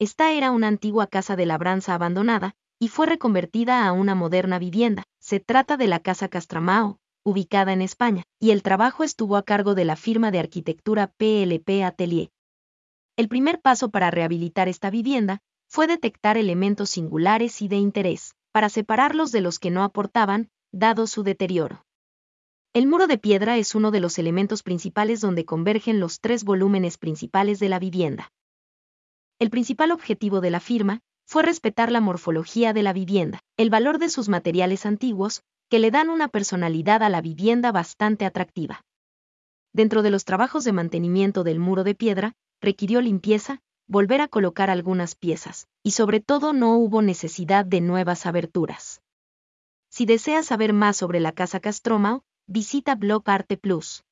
Esta era una antigua casa de labranza abandonada, y fue reconvertida a una moderna vivienda. Se trata de la Casa Castramao, ubicada en España, y el trabajo estuvo a cargo de la firma de arquitectura PLP Atelier. El primer paso para rehabilitar esta vivienda fue detectar elementos singulares y de interés, para separarlos de los que no aportaban, dado su deterioro. El muro de piedra es uno de los elementos principales donde convergen los tres volúmenes principales de la vivienda. El principal objetivo de la firma fue respetar la morfología de la vivienda, el valor de sus materiales antiguos, que le dan una personalidad a la vivienda bastante atractiva. Dentro de los trabajos de mantenimiento del muro de piedra, requirió limpieza, volver a colocar algunas piezas, y sobre todo no hubo necesidad de nuevas aberturas. Si deseas saber más sobre la Casa Castromao, visita Blog Arte Plus.